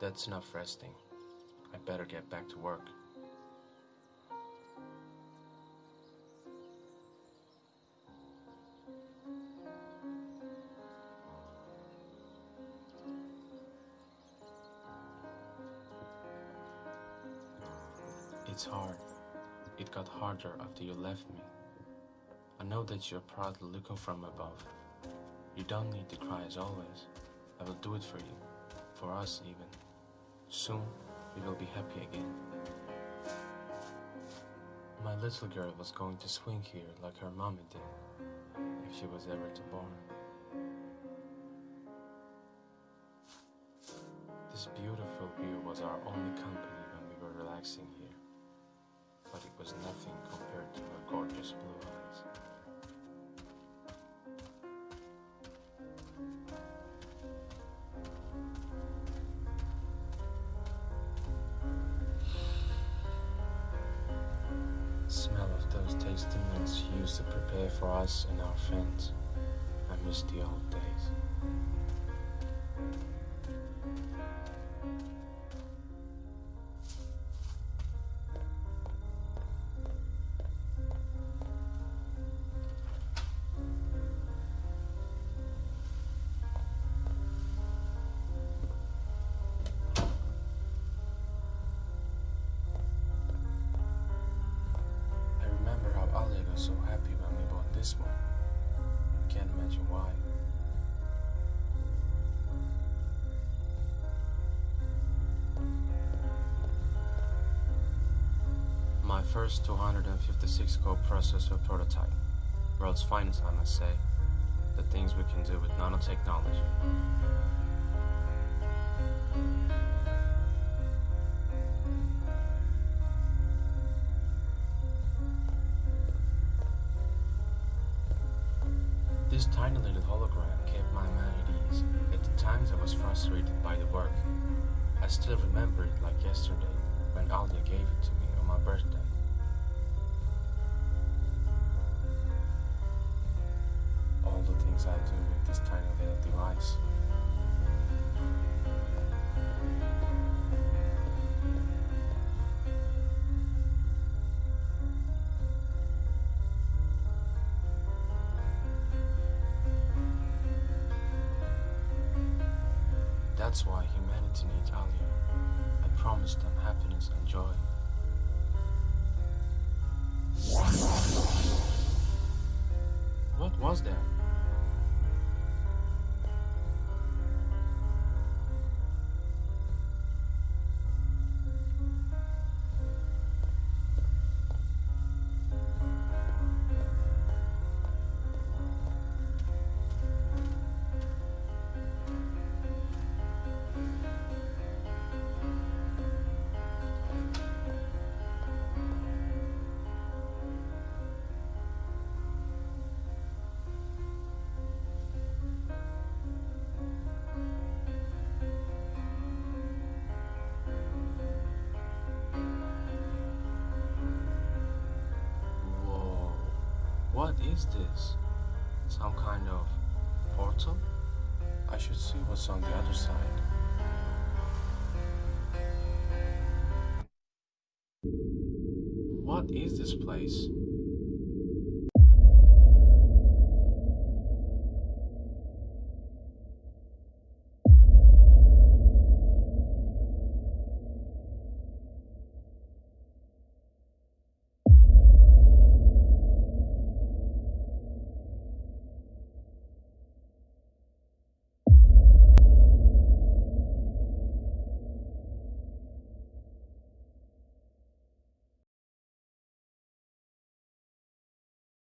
That's enough resting. I better get back to work. It's hard. It got harder after you left me. I know that you're proudly looking from above. You don't need to cry as always. I will do it for you. For us, even. Soon, we will be happy again. My little girl was going to swing here like her mommy did, if she was ever to born. This beautiful view was our only company when we were relaxing here, but it was nothing compared to her gorgeous blue eyes. Prepare for us and our friends. I miss the old days. This one. Can't imagine why. My first 256 core processor prototype. World's finest, I must say. The things we can do with nanotechnology. This tiny little hologram kept my mind at ease. At the times I was frustrated by the work. I still remember it like yesterday when Alia gave it to me on my birthday. All the things I do with this tiny little device. That's why humanity needs Alia. I promised them happiness and joy. What was that? What is this? Some kind of portal? I should see what's on the other side. What is this place?